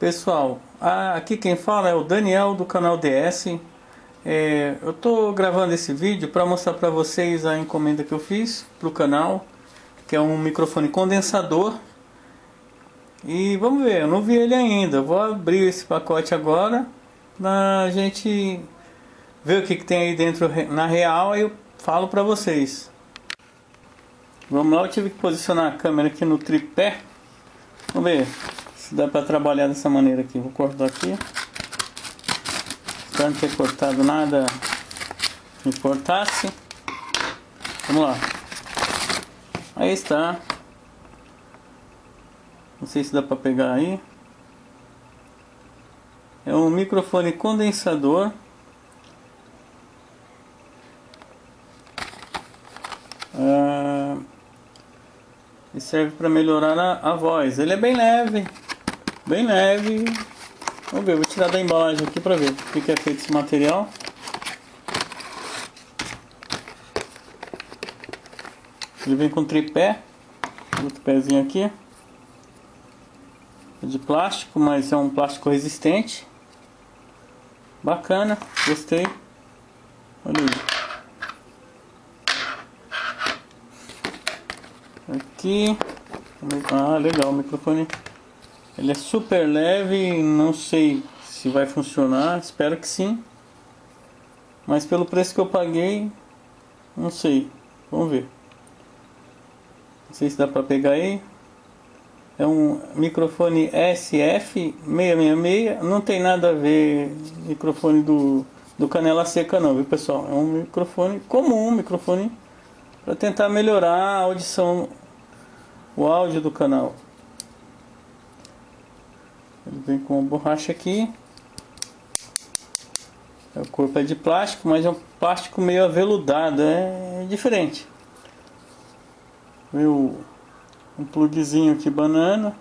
Pessoal, aqui quem fala é o Daniel do canal DS. É, eu estou gravando esse vídeo para mostrar para vocês a encomenda que eu fiz para o canal, que é um microfone condensador. E vamos ver, eu não vi ele ainda. Vou abrir esse pacote agora para a gente ver o que, que tem aí dentro na real e eu falo para vocês. Vamos lá, eu tive que posicionar a câmera aqui no tripé. Vamos ver dá para trabalhar dessa maneira aqui. Vou cortar aqui. Espero não ter cortado nada que importasse. Vamos lá. Aí está. Não sei se dá para pegar aí. É um microfone condensador. Ah, e serve para melhorar a, a voz. Ele é bem leve, bem leve. Vamos ver, vou tirar da embalagem aqui para ver o que é feito esse material. Ele vem com tripé, outro pezinho aqui. É de plástico, mas é um plástico resistente. Bacana, gostei. Olha aí. Aqui. Ah, legal, o microfone ele é super leve, não sei se vai funcionar, espero que sim. Mas pelo preço que eu paguei, não sei. Vamos ver. Não sei se dá para pegar aí. É um microfone SF666. Não tem nada a ver microfone do, do Canela Seca não, viu pessoal? É um microfone comum, um microfone para tentar melhorar a audição, o áudio do canal. Vem com a borracha aqui. O corpo é de plástico, mas é um plástico meio aveludado, é diferente. Veio um plugzinho aqui banana.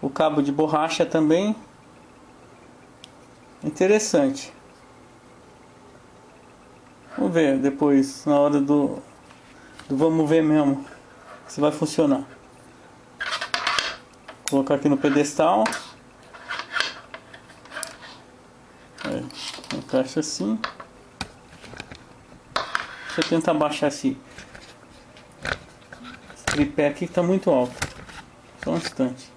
O cabo de borracha também. Interessante. Vamos ver depois, na hora do, do vamos ver mesmo, se vai funcionar. Vou colocar aqui no pedestal. É, encaixa assim. Deixa eu tentar baixar esse, tripé aqui que está muito alto. Só um instante.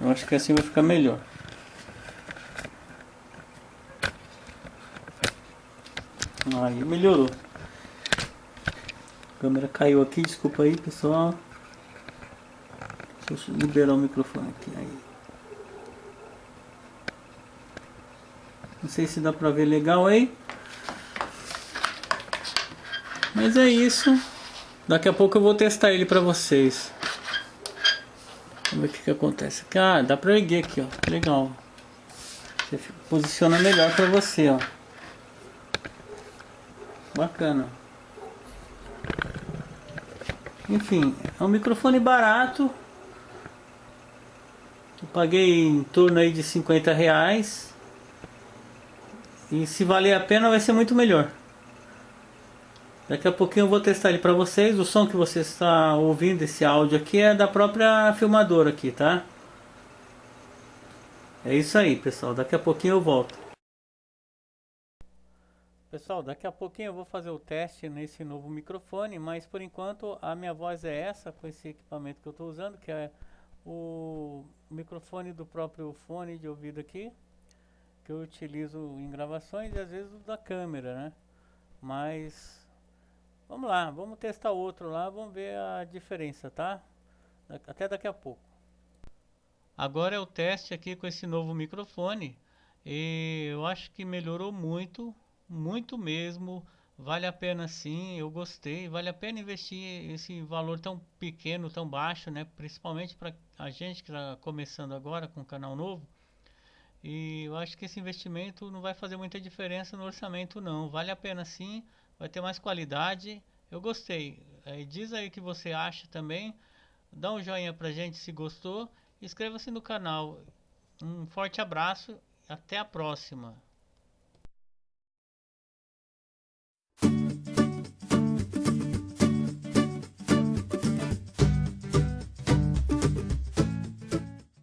Eu acho que assim vai ficar melhor. Aí melhorou. A câmera caiu aqui, desculpa aí pessoal. Deixa eu liberar o microfone aqui. Aí. Não sei se dá pra ver legal aí. Mas é isso. Daqui a pouco eu vou testar ele pra vocês. Vamos ver o que, que acontece. Ah, dá pra erguer aqui, ó. Legal. Você posiciona melhor pra você, ó. Bacana. Enfim, é um microfone barato. Paguei em torno aí de 50 reais. E se valer a pena vai ser muito melhor. Daqui a pouquinho eu vou testar ele para vocês. O som que você está ouvindo, esse áudio aqui, é da própria filmadora aqui, tá? É isso aí, pessoal. Daqui a pouquinho eu volto. Pessoal, daqui a pouquinho eu vou fazer o teste nesse novo microfone, mas por enquanto a minha voz é essa com esse equipamento que eu estou usando, que é o microfone do próprio fone de ouvido aqui, que eu utilizo em gravações e às vezes da câmera, né? Mas vamos lá, vamos testar outro lá, vamos ver a diferença, tá? Até daqui a pouco. Agora é o teste aqui com esse novo microfone e eu acho que melhorou muito muito mesmo. Vale a pena sim, eu gostei. Vale a pena investir esse valor tão pequeno, tão baixo, né? Principalmente para a gente que está começando agora com um canal novo. E eu acho que esse investimento não vai fazer muita diferença no orçamento não. Vale a pena sim, vai ter mais qualidade. Eu gostei. É, diz aí o que você acha também. Dá um joinha pra gente se gostou. Inscreva-se no canal. Um forte abraço. Até a próxima.